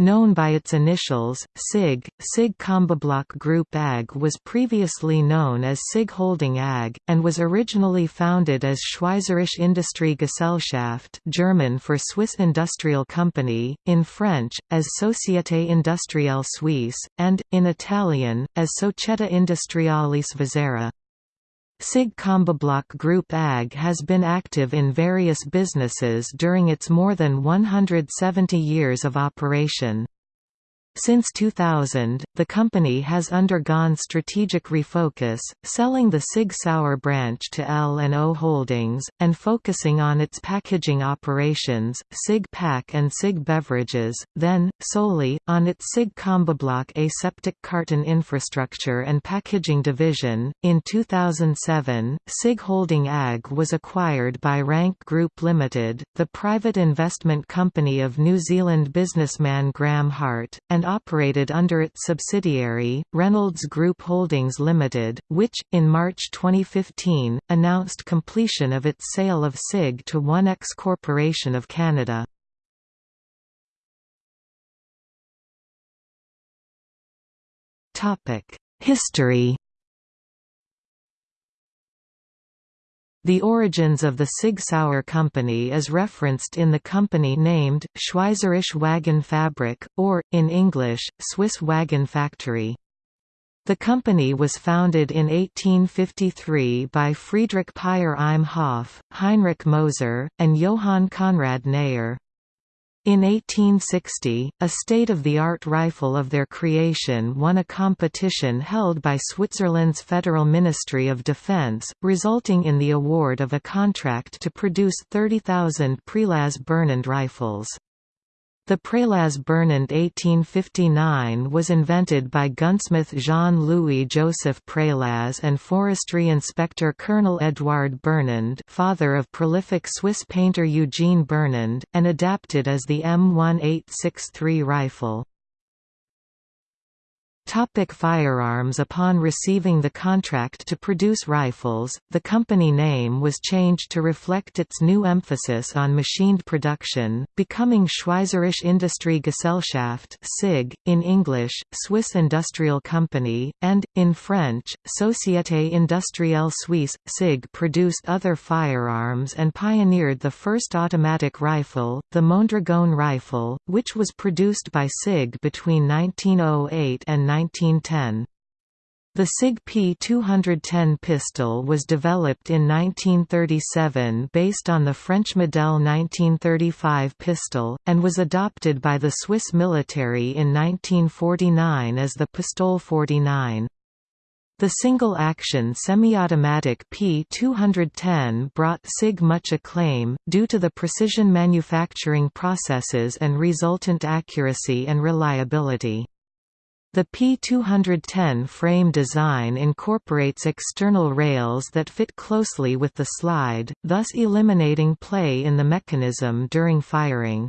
known by its initials, SIG, SIG Combibloc Group AG was previously known as SIG Holding AG, and was originally founded as Schweizerische Industriegesellschaft German for Swiss Industrial Company, in French, as Société Industrielle Suisse, and, in Italian, as Società Industriale Svizzera. SIG Combibloc Group AG has been active in various businesses during its more than 170 years of operation. Since 2000, the company has undergone strategic refocus, selling the Sig Sauer branch to L&O Holdings, and focusing on its packaging operations, Sig Pack and Sig Beverages, then, solely, on its Sig Combibloc aseptic carton infrastructure and packaging division. In 2007, Sig Holding AG was acquired by Rank Group Limited, the private investment company of New Zealand businessman Graham Hart, and and operated under its subsidiary, Reynolds Group Holdings Limited, which, in March 2015, announced completion of its sale of SIG to Onex Corporation of Canada. History The origins of the Sig Sauer Company is referenced in the company named, Schweizerische Wagenfabrik, or, in English, Swiss Wagon Factory. The company was founded in 1853 by Friedrich Peyer im Hof, Heinrich Moser, and Johann Conrad Neher. In 1860, a state-of-the-art rifle of their creation won a competition held by Switzerland's Federal Ministry of Defense, resulting in the award of a contract to produce 30,000 Prelaz Burnand rifles. The Prelaz Burnand 1859 was invented by gunsmith Jean-Louis Joseph Prelaz and forestry inspector Colonel Edouard Burnand father of prolific Swiss painter Eugene Burnand, and adapted as the M1863 rifle. Topic firearms Upon receiving the contract to produce rifles, the company name was changed to reflect its new emphasis on machined production, becoming Schweizerische Industrie Gesellschaft SIG, in English, Swiss Industrial Company, and, in French, Société Industrielle Suisse. SIG produced other firearms and pioneered the first automatic rifle, the Mondragon rifle, which was produced by SIG between 1908 and 1910. The SIG P210 pistol was developed in 1937 based on the French Model 1935 pistol, and was adopted by the Swiss military in 1949 as the Pistole 49. The single-action semi-automatic P210 brought SIG much acclaim, due to the precision manufacturing processes and resultant accuracy and reliability. The P210 frame design incorporates external rails that fit closely with the slide, thus eliminating play in the mechanism during firing.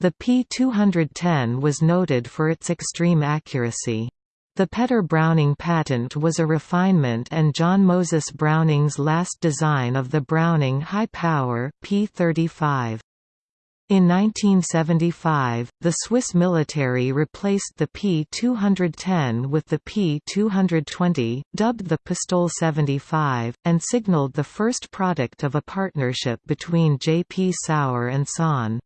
The P210 was noted for its extreme accuracy. The Petter Browning patent was a refinement and John Moses Browning's last design of the Browning High Power P35. In 1975, the Swiss military replaced the P-210 with the P-220, dubbed the Pistole 75, and signaled the first product of a partnership between J. P. Sauer and Son.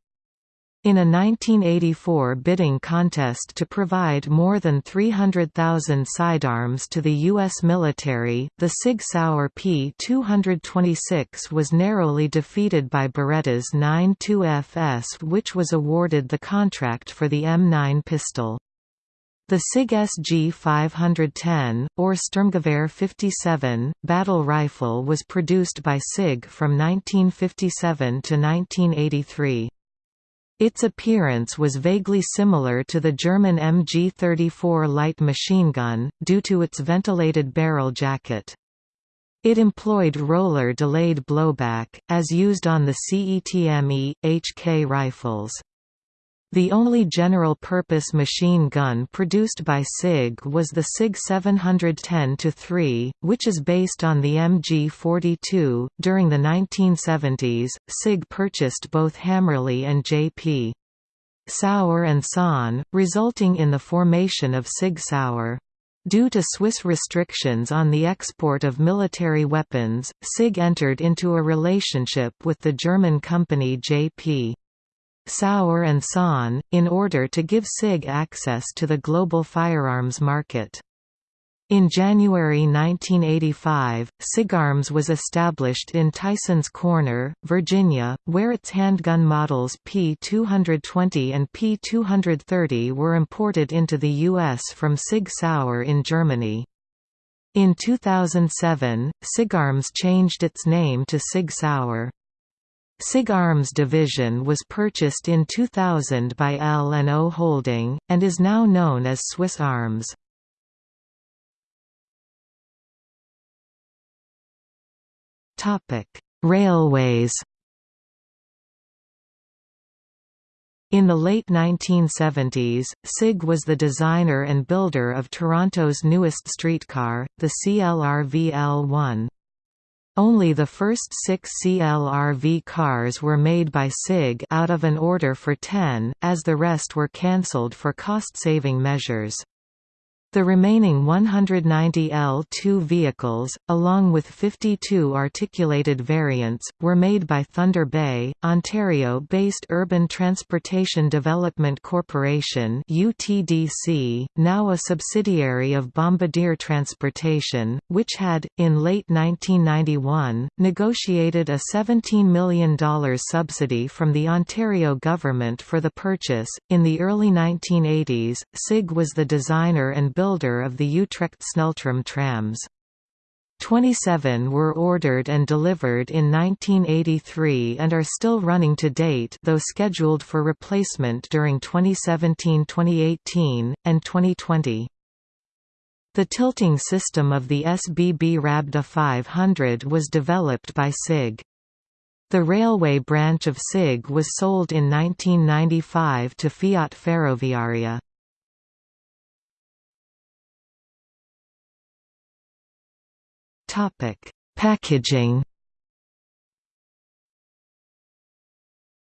In a 1984 bidding contest to provide more than 300,000 sidearms to the U.S. military, the Sig Sauer P-226 was narrowly defeated by Beretta's 9.2 FS which was awarded the contract for the M9 pistol. The SIG SG 510, or Sturmgewehr 57, battle rifle was produced by SIG from 1957 to 1983. Its appearance was vaguely similar to the German MG-34 light machine gun, due to its ventilated barrel jacket. It employed roller-delayed blowback, as used on the CETME, HK rifles. The only general-purpose machine gun produced by SIG was the SIG 710-3, which is based on the MG42. During the 1970s, SIG purchased both Hammerli and JP. Sauer and Son, resulting in the formation of Sig Sauer. Due to Swiss restrictions on the export of military weapons, SIG entered into a relationship with the German company J.P. Sauer and Son, in order to give SIG access to the global firearms market. In January 1985, SIGARMS was established in Tysons Corner, Virginia, where its handgun models P220 and P230 were imported into the U.S. from Sig Sauer in Germany. In 2007, SIGARMS changed its name to Sig Sauer. SIGARMS division was purchased in 2000 by L&O Holding, and is now known as Swiss Arms. Railways In the late 1970s, SIG was the designer and builder of Toronto's newest streetcar, the CLRV-L1. Only the first six CLRV cars were made by SIG out of an order for 10, as the rest were cancelled for cost-saving measures. The remaining 190 L2 vehicles, along with 52 articulated variants, were made by Thunder Bay, Ontario-based Urban Transportation Development Corporation UTDC, now a subsidiary of Bombardier Transportation, which had, in late 1991, negotiated a $17 million subsidy from the Ontario government for the purchase. In the early 1980s, SIG was the designer and builder builder of the Utrecht Sneltram trams. 27 were ordered and delivered in 1983 and are still running to date though scheduled for replacement during 2017-2018, and 2020. The tilting system of the SBB Rabda 500 was developed by SIG. The railway branch of SIG was sold in 1995 to Fiat Ferroviaria. Topic: Packaging.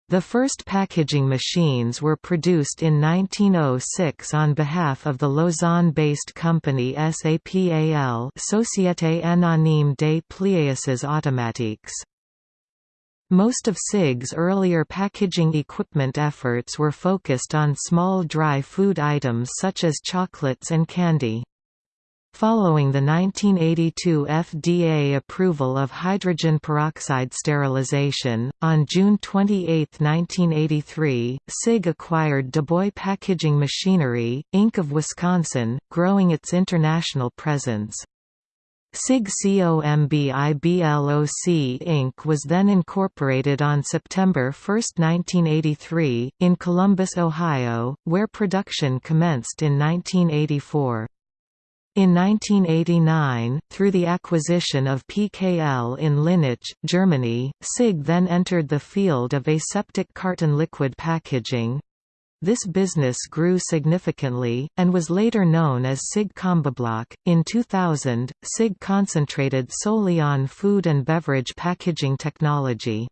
The first packaging machines were produced in 1906 on behalf of the Lausanne-based company SAPAL Société Anonyme des Plieuses Automatiques. Most of SIG's earlier packaging equipment efforts were focused on small dry food items such as chocolates and candy. Following the 1982 FDA approval of hydrogen peroxide sterilization, on June 28, 1983, SIG acquired DuBois Packaging Machinery, Inc. of Wisconsin, growing its international presence. SIG COMBIBLOC Inc. was then incorporated on September 1, 1983, in Columbus, Ohio, where production commenced in 1984. In 1989, through the acquisition of PKL in Linnich, Germany, SIG then entered the field of aseptic carton liquid packaging. This business grew significantly, and was later known as SIG Combibloc. In 2000, SIG concentrated solely on food and beverage packaging technology.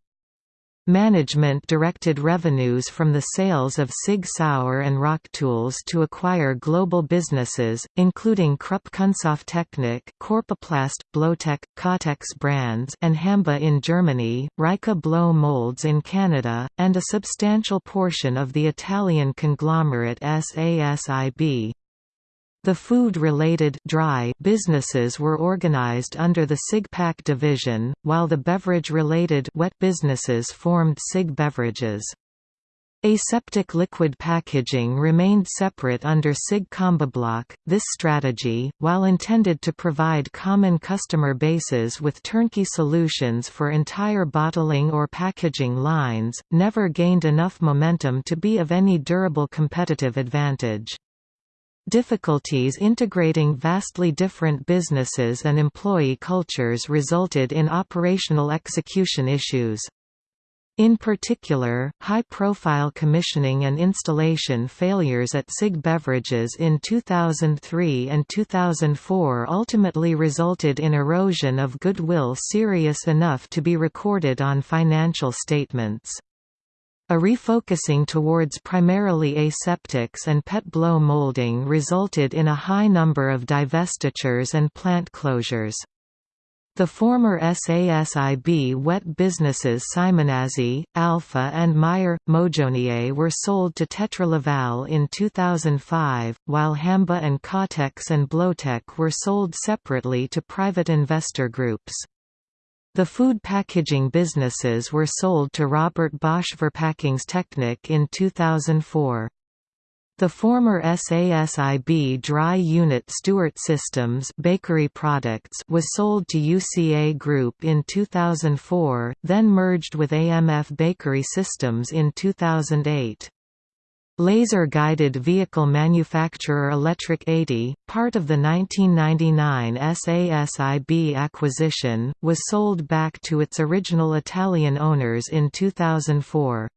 Management directed revenues from the sales of Sig Sauer and Rocktools to acquire global businesses, including Krupp Kunststofftechnik, Corpoplast, Blowtec, Kotex brands and Hamba in Germany, Ryka Blow Molds in Canada, and a substantial portion of the Italian conglomerate SASIB. The food-related dry businesses were organized under the SIGPAC division, while the beverage-related wet businesses formed SIG Beverages. Aseptic liquid packaging remained separate under SIG Combibloc. This strategy, while intended to provide common customer bases with turnkey solutions for entire bottling or packaging lines, never gained enough momentum to be of any durable competitive advantage. Difficulties integrating vastly different businesses and employee cultures resulted in operational execution issues. In particular, high-profile commissioning and installation failures at SIG Beverages in 2003 and 2004 ultimately resulted in erosion of goodwill serious enough to be recorded on financial statements. A refocusing towards primarily aseptics and PET blow molding resulted in a high number of divestitures and plant closures. The former SASIB wet businesses Simonazzi, Alpha and Meyer, Mojonier were sold to Tetra Laval in 2005, while Hamba and Kotex and Blowtec were sold separately to private investor groups. The food packaging businesses were sold to Robert Bosch Verpackungstechnik in 2004. The former SASIB dry unit Stewart Systems bakery products was sold to UCA Group in 2004, then merged with AMF Bakery Systems in 2008. Laser-guided vehicle manufacturer Electric 80, part of the 1999 SASIB acquisition, was sold back to its original Italian owners in 2004.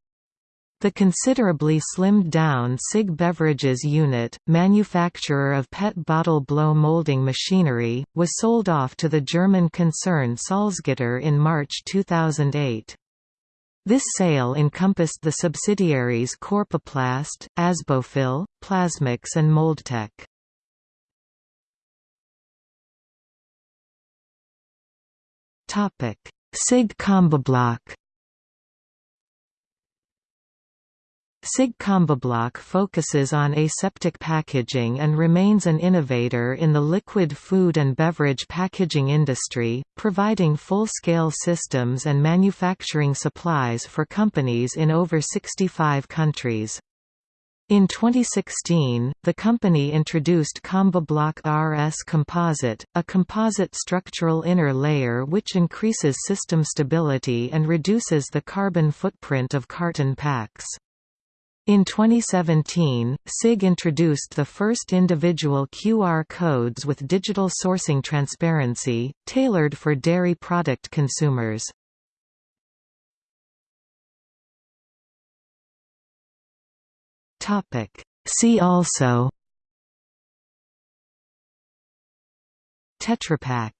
The considerably slimmed-down SIG Beverages unit, manufacturer of PET bottle blow molding machinery, was sold off to the German concern Salzgitter in March 2008. This sale encompassed the subsidiaries Corpoplast, Asbofil, Plasmix and Moldtec. SIG Combibloc SIG Combibloc focuses on aseptic packaging and remains an innovator in the liquid food and beverage packaging industry, providing full-scale systems and manufacturing supplies for companies in over 65 countries. In 2016, the company introduced Combibloc RS Composite, a composite structural inner layer which increases system stability and reduces the carbon footprint of carton packs. In 2017, SIG introduced the first individual QR codes with digital sourcing transparency, tailored for dairy product consumers. See also Tetra Pak